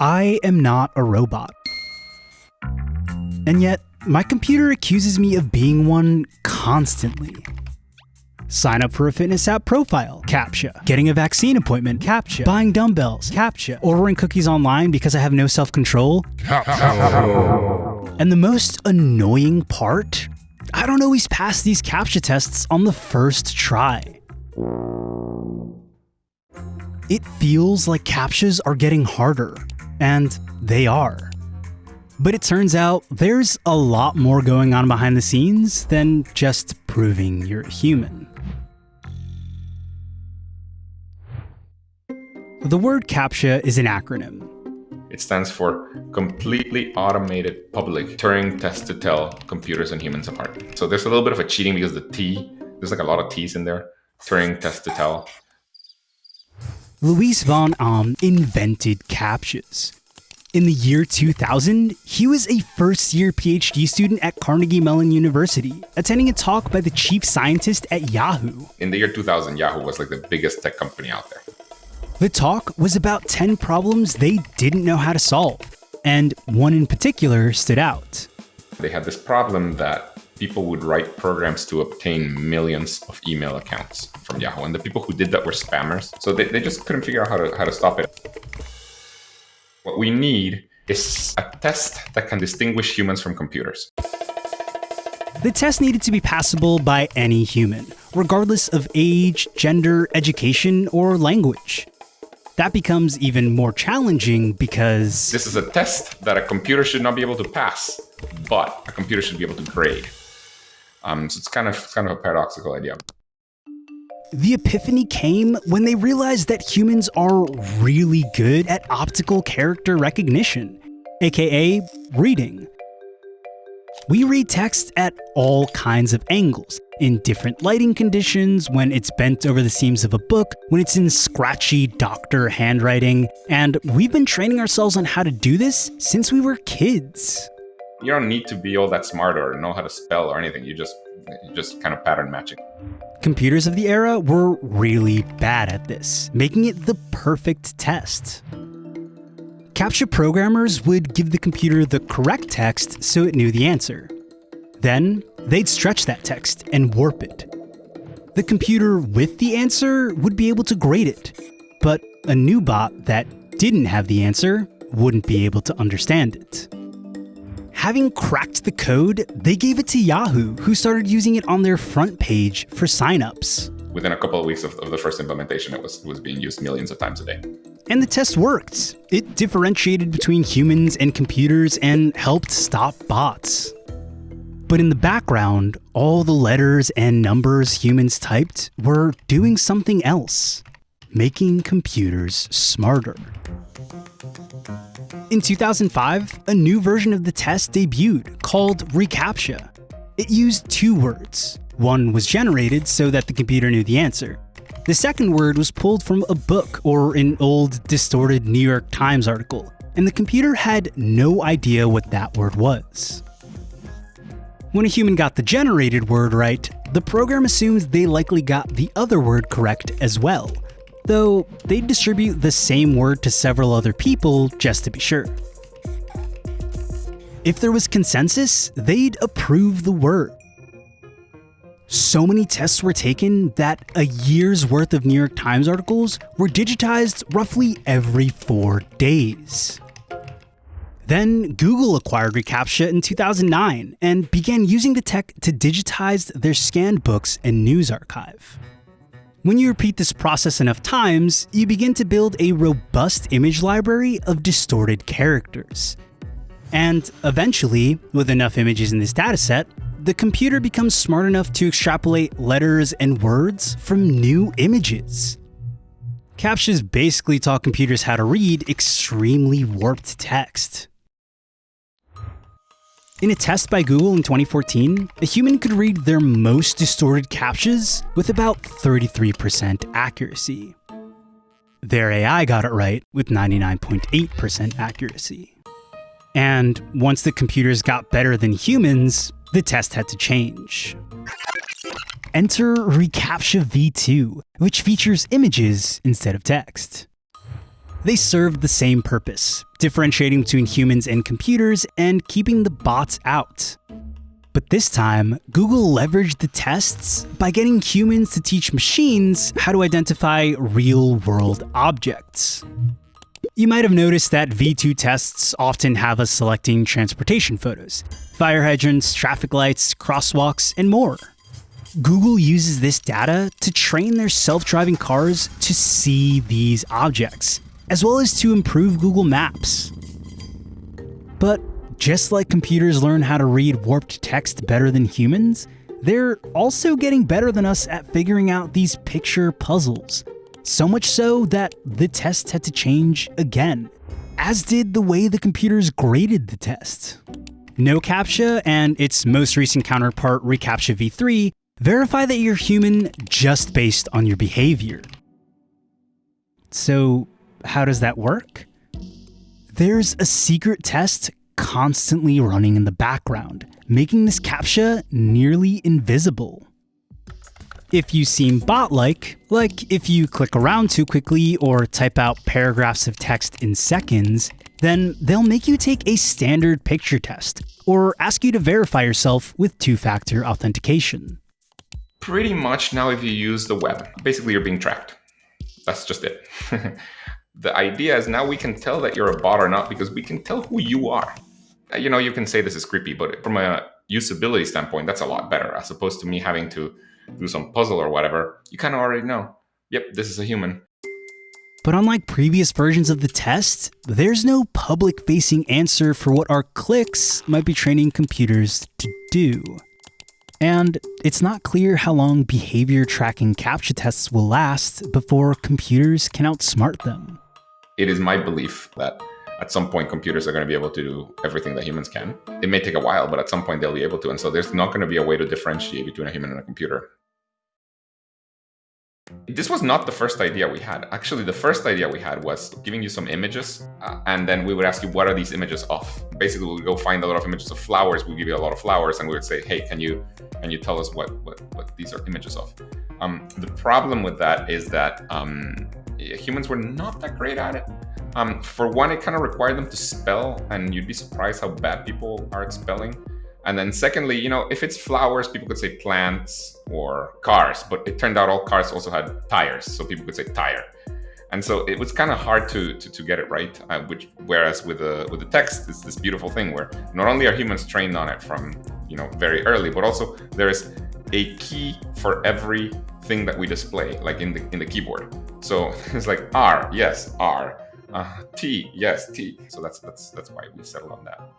I am not a robot. And yet, my computer accuses me of being one constantly. Sign up for a fitness app profile, CAPTCHA. Getting a vaccine appointment, CAPTCHA. Buying dumbbells, CAPTCHA. Ordering cookies online because I have no self control. And the most annoying part? I don't always pass these CAPTCHA tests on the first try. It feels like CAPTCHAs are getting harder, and they are. But it turns out there's a lot more going on behind the scenes than just proving you're human. The word CAPTCHA is an acronym. It stands for Completely Automated Public Turing Test to Tell Computers and Humans Apart. So there's a little bit of a cheating because the T, there's like a lot of T's in there. Turing Test to Tell. Luis von Ahn invented CAPTCHAs. In the year 2000, he was a first year PhD student at Carnegie Mellon University, attending a talk by the chief scientist at Yahoo. In the year 2000, Yahoo was like the biggest tech company out there. The talk was about 10 problems they didn't know how to solve, and one in particular stood out. They had this problem that people would write programs to obtain millions of email accounts from Yahoo, and the people who did that were spammers. So they, they just couldn't figure out how to, how to stop it. What we need is a test that can distinguish humans from computers. The test needed to be passable by any human, regardless of age, gender, education, or language. That becomes even more challenging because This is a test that a computer should not be able to pass, but a computer should be able to grade. Um, so it's kind of it's kind of a paradoxical idea. The epiphany came when they realized that humans are really good at optical character recognition, aka reading. We read text at all kinds of angles, in different lighting conditions, when it's bent over the seams of a book, when it's in scratchy doctor handwriting, and we've been training ourselves on how to do this since we were kids. You don't need to be all that smart or know how to spell or anything. You just just kind of pattern matching. Computers of the era were really bad at this, making it the perfect test. CAPTCHA programmers would give the computer the correct text so it knew the answer. Then, they'd stretch that text and warp it. The computer with the answer would be able to grade it, but a new bot that didn't have the answer wouldn't be able to understand it. Having cracked the code, they gave it to Yahoo, who started using it on their front page for signups. Within a couple of weeks of, of the first implementation, it was it was being used millions of times a day. And the test worked. It differentiated between humans and computers and helped stop bots. But in the background, all the letters and numbers humans typed were doing something else, making computers smarter. In 2005, a new version of the test debuted called reCAPTCHA. It used two words. One was generated so that the computer knew the answer. The second word was pulled from a book or an old, distorted New York Times article, and the computer had no idea what that word was. When a human got the generated word right, the program assumes they likely got the other word correct as well, though they'd distribute the same word to several other people just to be sure. If there was consensus, they'd approve the word. So many tests were taken that a year's worth of New York Times articles were digitized roughly every four days. Then Google acquired reCAPTCHA in 2009 and began using the tech to digitize their scanned books and news archive. When you repeat this process enough times, you begin to build a robust image library of distorted characters. And eventually, with enough images in this dataset, the computer becomes smart enough to extrapolate letters and words from new images. CAPTCHAs basically taught computers how to read extremely warped text. In a test by Google in 2014, a human could read their most distorted CAPTCHAs with about 33% accuracy. Their AI got it right with 99.8% accuracy. And once the computers got better than humans, the test had to change. Enter reCAPTCHA v2, which features images instead of text. They served the same purpose, differentiating between humans and computers and keeping the bots out. But this time, Google leveraged the tests by getting humans to teach machines how to identify real world objects. You might have noticed that V2 tests often have us selecting transportation photos, fire hydrants, traffic lights, crosswalks, and more. Google uses this data to train their self-driving cars to see these objects, as well as to improve Google Maps. But just like computers learn how to read warped text better than humans, they're also getting better than us at figuring out these picture puzzles. So much so that the test had to change again, as did the way the computers graded the test. NoCAPTCHA and its most recent counterpart reCAPTCHA v3 verify that you're human just based on your behavior. So how does that work? There's a secret test constantly running in the background, making this CAPTCHA nearly invisible. If you seem bot-like, like if you click around too quickly or type out paragraphs of text in seconds, then they'll make you take a standard picture test, or ask you to verify yourself with two-factor authentication. Pretty much now if you use the web, basically you're being tracked. That's just it. the idea is now we can tell that you're a bot or not because we can tell who you are. Uh, you know, you can say this is creepy, but from a usability standpoint, that's a lot better as opposed to me having to do some puzzle or whatever, you kind of already know, yep, this is a human. But unlike previous versions of the test, there's no public facing answer for what our clicks might be training computers to do. And it's not clear how long behavior tracking CAPTCHA tests will last before computers can outsmart them. It is my belief that at some point computers are going to be able to do everything that humans can. It may take a while, but at some point they'll be able to. And so there's not going to be a way to differentiate between a human and a computer. This was not the first idea we had. Actually, the first idea we had was giving you some images, uh, and then we would ask you, what are these images of? Basically, we would go find a lot of images of flowers. We give you a lot of flowers, and we would say, hey, can you can you tell us what what, what these are images of? Um, the problem with that is that um, humans were not that great at it. Um, for one, it kind of required them to spell, and you'd be surprised how bad people are at spelling. And then secondly, you know, if it's flowers, people could say plants or cars, but it turned out all cars also had tires, so people could say tire. And so it was kind of hard to, to, to, get it right, uh, which whereas with the with the text, it's this beautiful thing where not only are humans trained on it from you know very early, but also there is a key for every thing that we display, like in the in the keyboard. So it's like R, yes, R, uh, T, yes, T. So that's that's that's why we settled on that.